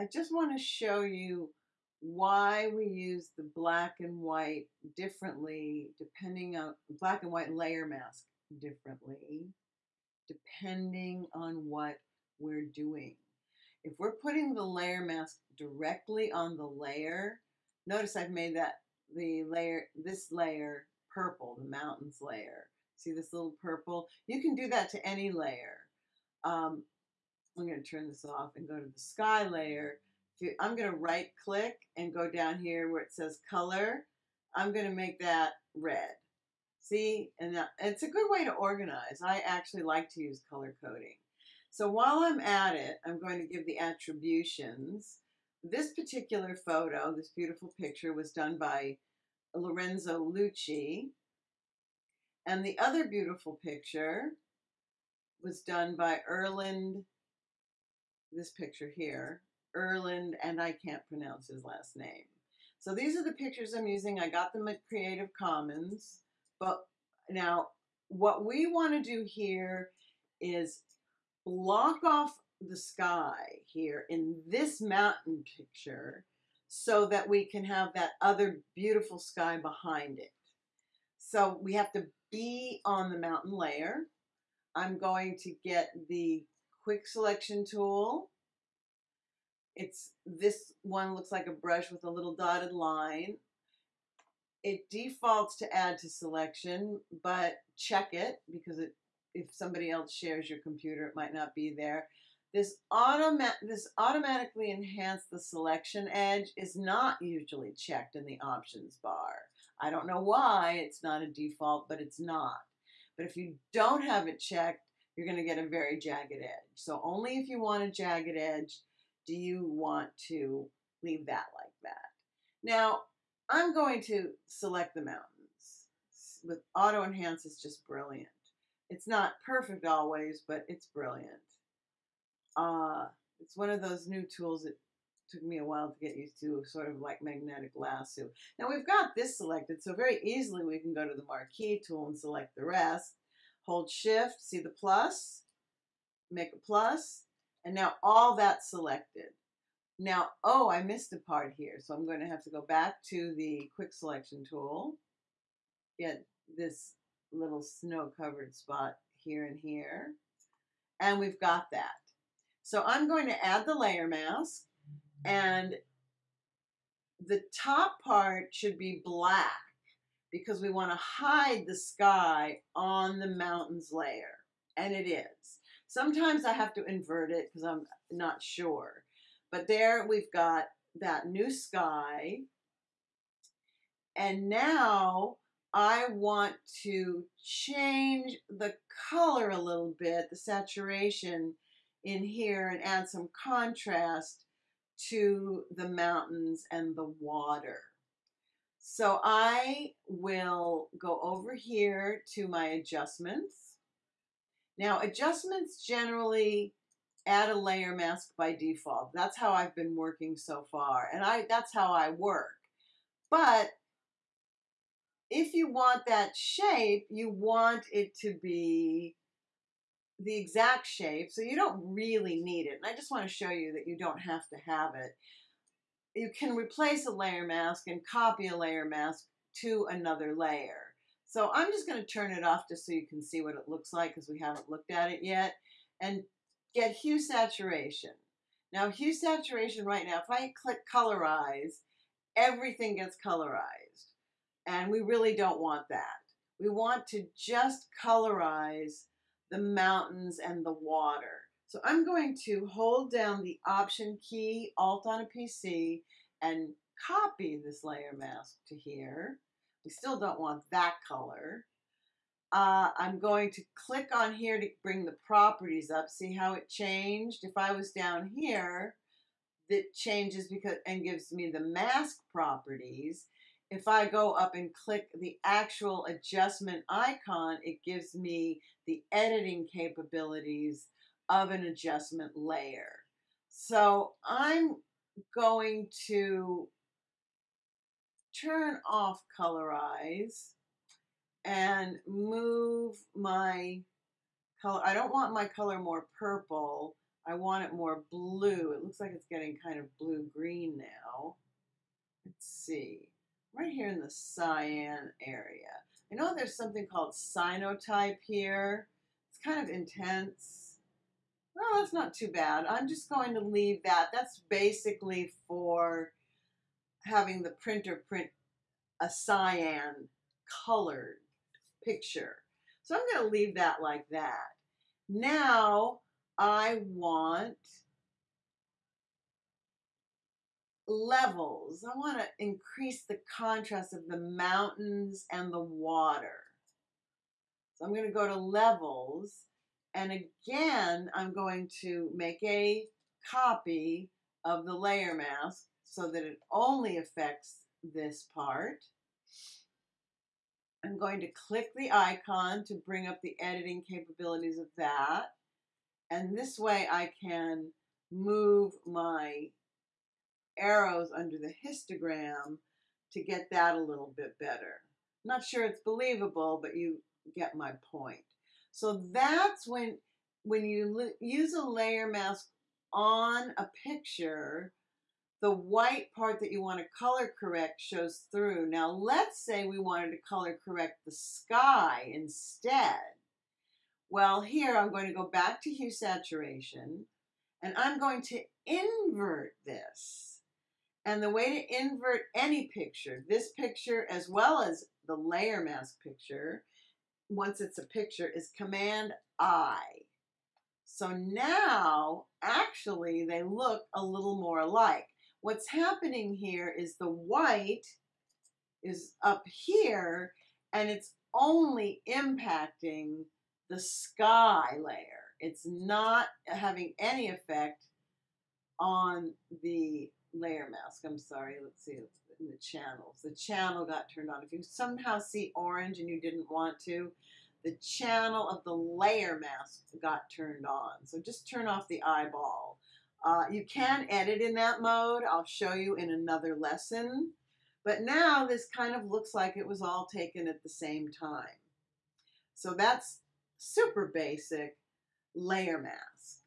I just want to show you why we use the black and white differently depending on black and white layer mask differently depending on what we're doing. If we're putting the layer mask directly on the layer, notice I've made that the layer, this layer purple, the mountains layer. See this little purple? You can do that to any layer. Um, I'm going to turn this off and go to the sky layer. I'm going to right click and go down here where it says color. I'm going to make that red. See, and that, it's a good way to organize. I actually like to use color coding. So while I'm at it, I'm going to give the attributions. This particular photo, this beautiful picture, was done by Lorenzo Lucci. And the other beautiful picture was done by Erland, this picture here, Erland, and I can't pronounce his last name. So these are the pictures I'm using. I got them at Creative Commons. But now what we want to do here is block off the sky here in this mountain picture so that we can have that other beautiful sky behind it. So we have to be on the mountain layer. I'm going to get the quick selection tool. It's this one looks like a brush with a little dotted line. It defaults to add to selection, but check it because it, if somebody else shares your computer, it might not be there. This, automa this automatically enhance the selection edge is not usually checked in the options bar. I don't know why it's not a default, but it's not. But if you don't have it checked, you're going to get a very jagged edge. So only if you want a jagged edge do you want to leave that like that. Now, I'm going to select the mountains. With auto enhance is just brilliant. It's not perfect always, but it's brilliant. Uh, it's one of those new tools that took me a while to get used to, sort of like magnetic lasso. Now we've got this selected, so very easily we can go to the marquee tool and select the rest. Hold shift, see the plus, make a plus, and now all that's selected. Now, oh, I missed a part here, so I'm going to have to go back to the quick selection tool, get this little snow-covered spot here and here, and we've got that. So I'm going to add the layer mask, and the top part should be black because we want to hide the sky on the mountains layer, and it is. Sometimes I have to invert it because I'm not sure. But there we've got that new sky. And now I want to change the color a little bit, the saturation in here and add some contrast to the mountains and the water. So I will go over here to my adjustments. Now adjustments generally add a layer mask by default. That's how I've been working so far. And I that's how I work. But if you want that shape, you want it to be the exact shape, so you don't really need it. And I just want to show you that you don't have to have it. You can replace a layer mask and copy a layer mask to another layer. So I'm just going to turn it off just so you can see what it looks like because we haven't looked at it yet. And get hue saturation. Now hue saturation right now, if I click colorize, everything gets colorized. And we really don't want that. We want to just colorize the mountains and the water. So I'm going to hold down the Option key, Alt on a PC, and copy this layer mask to here. We still don't want that color. Uh, I'm going to click on here to bring the properties up. See how it changed? If I was down here, it changes because and gives me the mask properties. If I go up and click the actual adjustment icon, it gives me the editing capabilities of an adjustment layer. So I'm going to turn off colorize and move my color. I don't want my color more purple. I want it more blue. It looks like it's getting kind of blue-green now. Let's see. Right here in the cyan area. I know there's something called cyanotype here. It's kind of intense. Well, that's not too bad. I'm just going to leave that. That's basically for having the printer print a cyan colored picture. So I'm going to leave that like that. Now I want levels. I want to increase the contrast of the mountains and the water. So I'm going to go to levels and again I'm going to make a copy of the layer mask so that it only affects this part. I'm going to click the icon to bring up the editing capabilities of that. And this way I can move my arrows under the histogram to get that a little bit better. Not sure it's believable, but you get my point. So that's when when you use a layer mask on a picture, the white part that you want to color correct shows through. Now let's say we wanted to color correct the sky instead. Well, here I'm going to go back to hue saturation and I'm going to invert this. And the way to invert any picture, this picture as well as the layer mask picture, once it's a picture, is Command I. So now, actually, they look a little more alike. What's happening here is the white is up here and it's only impacting the sky layer. It's not having any effect on the layer mask. I'm sorry, let's see, in the channels. The channel got turned on. If you somehow see orange and you didn't want to, the channel of the layer mask got turned on. So just turn off the eyeball. Uh, you can edit in that mode. I'll show you in another lesson. But now this kind of looks like it was all taken at the same time. So that's super basic layer mask.